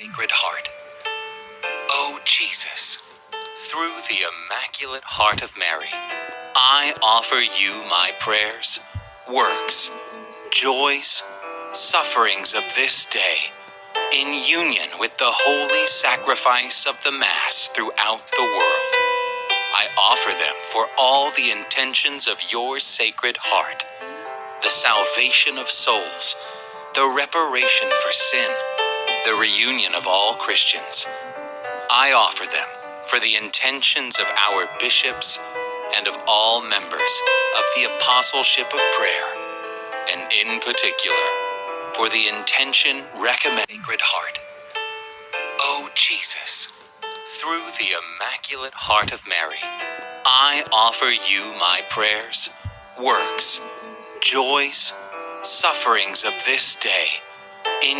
Sacred Heart. O Jesus, through the Immaculate Heart of Mary, I offer you my prayers, works, joys, sufferings of this day, in union with the holy sacrifice of the Mass throughout the world. I offer them for all the intentions of your Sacred Heart, the salvation of souls, the reparation for sin, the reunion of all Christians. I offer them for the intentions of our bishops and of all members of the Apostleship of Prayer, and in particular, for the intention recommended Sacred Heart. O Jesus, through the Immaculate Heart of Mary, I offer you my prayers, works, joys, sufferings of this day, in